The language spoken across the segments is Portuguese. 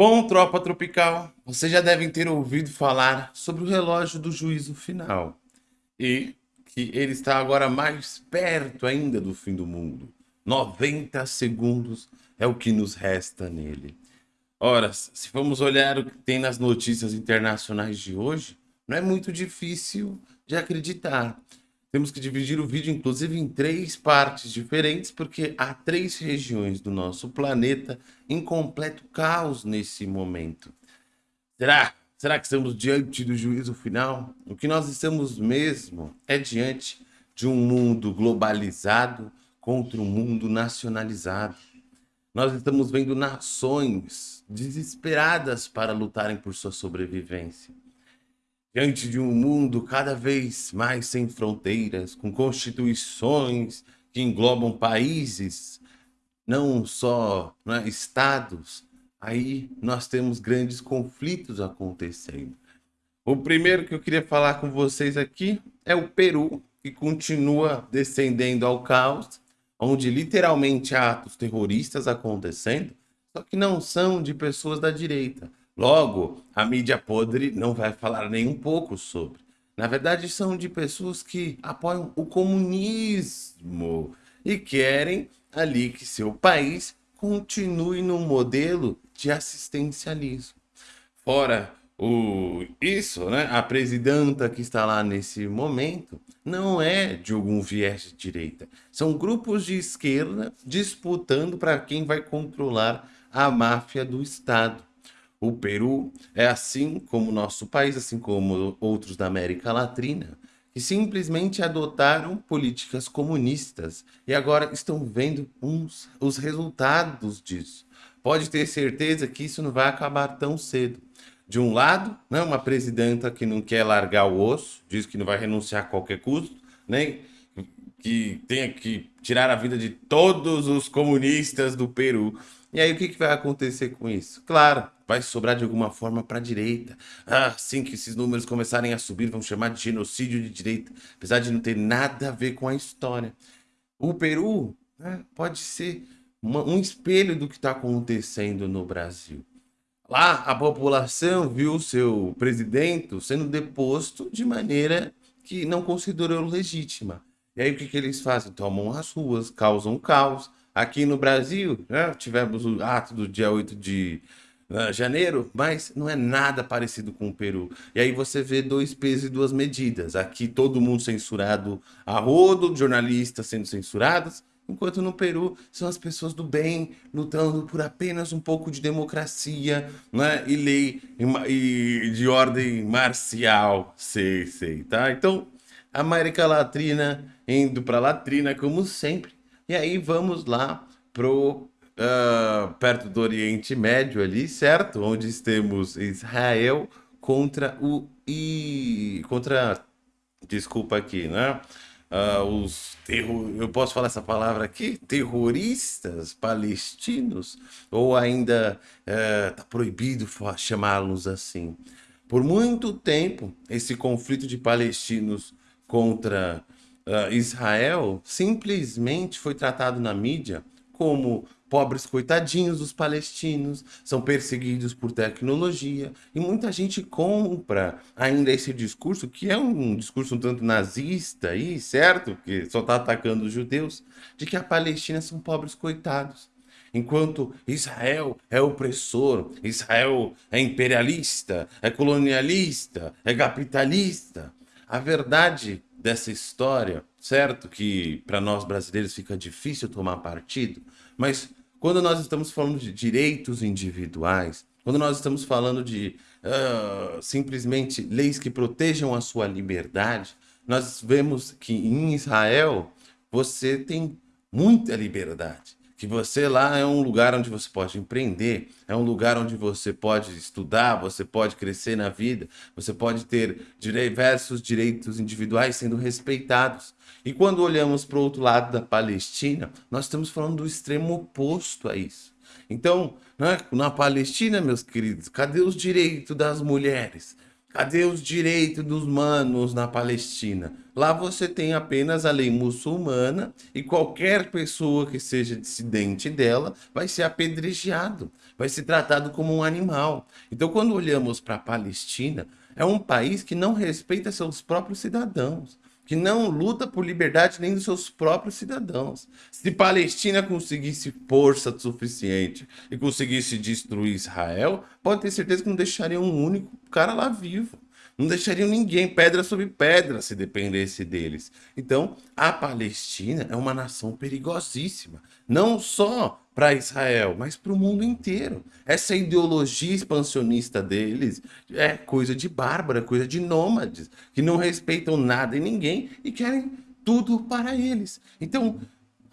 Bom, tropa tropical, vocês já devem ter ouvido falar sobre o relógio do juízo final e que ele está agora mais perto ainda do fim do mundo. 90 segundos é o que nos resta nele. Ora, se vamos olhar o que tem nas notícias internacionais de hoje, não é muito difícil de acreditar. Temos que dividir o vídeo, inclusive, em três partes diferentes, porque há três regiões do nosso planeta em completo caos nesse momento. Será? Será que estamos diante do juízo final? O que nós estamos mesmo é diante de um mundo globalizado contra um mundo nacionalizado. Nós estamos vendo nações desesperadas para lutarem por sua sobrevivência diante de um mundo cada vez mais sem fronteiras, com constituições que englobam países, não só né, estados, aí nós temos grandes conflitos acontecendo. O primeiro que eu queria falar com vocês aqui é o Peru, que continua descendendo ao caos, onde literalmente há atos terroristas acontecendo, só que não são de pessoas da direita, Logo, a mídia podre não vai falar nem um pouco sobre. Na verdade, são de pessoas que apoiam o comunismo e querem ali que seu país continue no modelo de assistencialismo. Fora o, isso, né, a presidenta que está lá nesse momento não é de algum viés de direita. São grupos de esquerda disputando para quem vai controlar a máfia do Estado. O Peru é assim como nosso país, assim como outros da América Latina, que simplesmente adotaram políticas comunistas e agora estão vendo uns, os resultados disso. Pode ter certeza que isso não vai acabar tão cedo. De um lado, né, uma presidenta que não quer largar o osso, diz que não vai renunciar a qualquer custo, nem que tenha que tirar a vida de todos os comunistas do Peru. E aí o que, que vai acontecer com isso? Claro, vai sobrar de alguma forma para a direita. Assim que esses números começarem a subir, vão chamar de genocídio de direita, apesar de não ter nada a ver com a história. O Peru né, pode ser uma, um espelho do que está acontecendo no Brasil. Lá, a população viu seu presidente sendo deposto de maneira que não considerou legítima. E aí o que, que eles fazem? Tomam as ruas, causam caos. Aqui no Brasil, né, tivemos o ato do dia 8 de uh, janeiro, mas não é nada parecido com o Peru. E aí você vê dois pesos e duas medidas. Aqui todo mundo censurado a rodo, jornalistas sendo censurados, enquanto no Peru são as pessoas do bem lutando por apenas um pouco de democracia né, e lei e, e de ordem marcial, sei, sei, tá? Então, América Latina indo para Latrina, como sempre. E aí vamos lá pro uh, perto do Oriente Médio ali, certo? Onde temos Israel contra o I... contra desculpa aqui, né? Uh, os terror... eu posso falar essa palavra aqui? Terroristas palestinos? Ou ainda está uh, proibido chamá-los assim? Por muito tempo, esse conflito de palestinos contra uh, Israel simplesmente foi tratado na mídia como pobres coitadinhos dos palestinos, são perseguidos por tecnologia, e muita gente compra ainda esse discurso, que é um discurso um tanto nazista aí, certo? Que só está atacando os judeus, de que a Palestina são pobres coitados. Enquanto Israel é opressor, Israel é imperialista, é colonialista, é capitalista. A verdade dessa história, certo que para nós brasileiros fica difícil tomar partido, mas quando nós estamos falando de direitos individuais, quando nós estamos falando de uh, simplesmente leis que protejam a sua liberdade, nós vemos que em Israel você tem muita liberdade que você lá é um lugar onde você pode empreender, é um lugar onde você pode estudar, você pode crescer na vida, você pode ter diversos direitos individuais sendo respeitados. E quando olhamos para o outro lado da Palestina, nós estamos falando do extremo oposto a isso. Então, né, na Palestina, meus queridos, cadê os direitos das mulheres? Cadê os direitos dos manos na Palestina? Lá você tem apenas a lei muçulmana e qualquer pessoa que seja dissidente dela vai ser apedrejado, vai ser tratado como um animal. Então, quando olhamos para a Palestina, é um país que não respeita seus próprios cidadãos que não luta por liberdade nem dos seus próprios cidadãos. Se Palestina conseguisse força suficiente e conseguisse destruir Israel, pode ter certeza que não deixaria um único cara lá vivo. Não deixariam ninguém pedra sobre pedra se dependesse deles. Então, a Palestina é uma nação perigosíssima, não só para Israel, mas para o mundo inteiro. Essa ideologia expansionista deles é coisa de bárbara, coisa de nômades, que não respeitam nada e ninguém e querem tudo para eles. Então,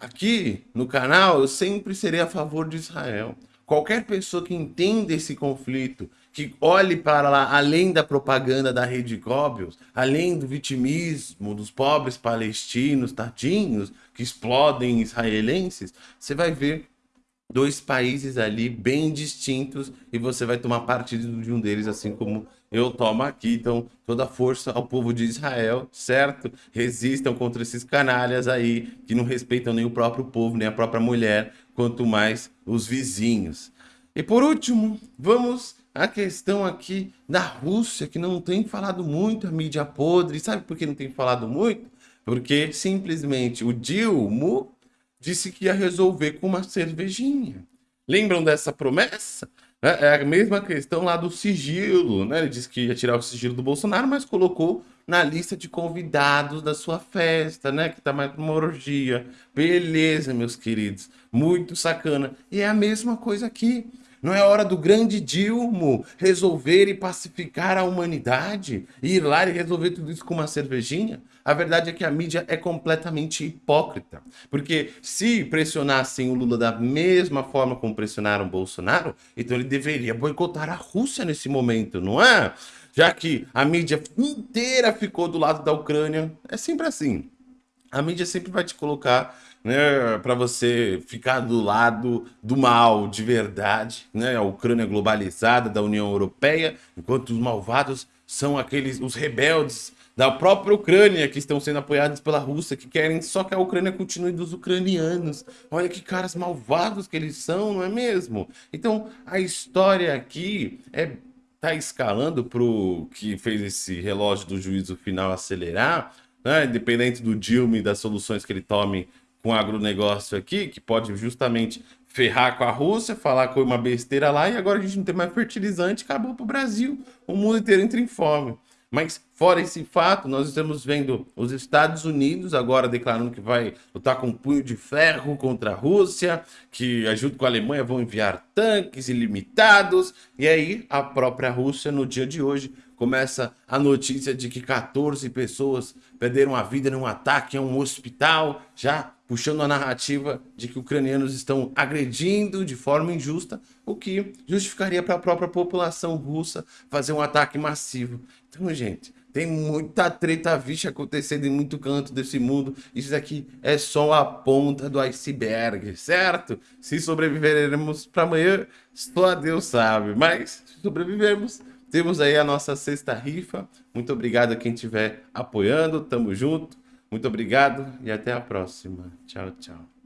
aqui no canal, eu sempre serei a favor de Israel. Qualquer pessoa que entenda esse conflito, que olhe para lá, além da propaganda da rede Goebbels, além do vitimismo dos pobres palestinos, tadinhos, que explodem israelenses, você vai ver dois países ali bem distintos e você vai tomar partido de um deles, assim como eu tomo aqui. Então, toda força ao povo de Israel, certo? Resistam contra esses canalhas aí que não respeitam nem o próprio povo, nem a própria mulher, quanto mais os vizinhos. E por último, vamos à questão aqui da Rússia, que não tem falado muito a mídia podre. Sabe por que não tem falado muito? Porque simplesmente o Dilma disse que ia resolver com uma cervejinha. Lembram dessa promessa? É, é a mesma questão lá do sigilo, né? Ele disse que ia tirar o sigilo do Bolsonaro, mas colocou na lista de convidados da sua festa, né? Que tá mais uma orgia. Beleza, meus queridos. Muito sacana. E é a mesma coisa aqui. Não é hora do grande Dilma resolver e pacificar a humanidade? E ir lá e resolver tudo isso com uma cervejinha? A verdade é que a mídia é completamente hipócrita. Porque se pressionassem o Lula da mesma forma como pressionaram o Bolsonaro, então ele deveria boicotar a Rússia nesse momento, não é? Já que a mídia inteira ficou do lado da Ucrânia, é sempre assim. A mídia sempre vai te colocar né, para você ficar do lado do mal de verdade, né, a Ucrânia globalizada da União Europeia, enquanto os malvados são aqueles os rebeldes da própria Ucrânia que estão sendo apoiados pela Rússia, que querem só que a Ucrânia continue dos ucranianos. Olha que caras malvados que eles são, não é mesmo? Então, a história aqui é tá escalando pro que fez esse relógio do juízo final acelerar, né? Independente do Dilma e das soluções que ele tome com agronegócio aqui, que pode justamente ferrar com a Rússia, falar com uma besteira lá, e agora a gente não tem mais fertilizante, acabou para o Brasil, o mundo inteiro entra em fome. Mas fora esse fato, nós estamos vendo os Estados Unidos agora declarando que vai lutar com um punho de ferro contra a Rússia, que junto com a Alemanha vão enviar tanques ilimitados, e aí a própria Rússia no dia de hoje começa a notícia de que 14 pessoas perderam a vida num ataque a um hospital, já puxando a narrativa de que ucranianos estão agredindo de forma injusta, o que justificaria para a própria população russa fazer um ataque massivo. Então, gente, tem muita treta vixe acontecendo em muito canto desse mundo. Isso aqui é só a ponta do iceberg, certo? Se sobreviveremos para amanhã, só Deus sabe. Mas se sobrevivermos, temos aí a nossa sexta rifa. Muito obrigado a quem estiver apoiando. Tamo junto. Muito obrigado e até a próxima. Tchau, tchau.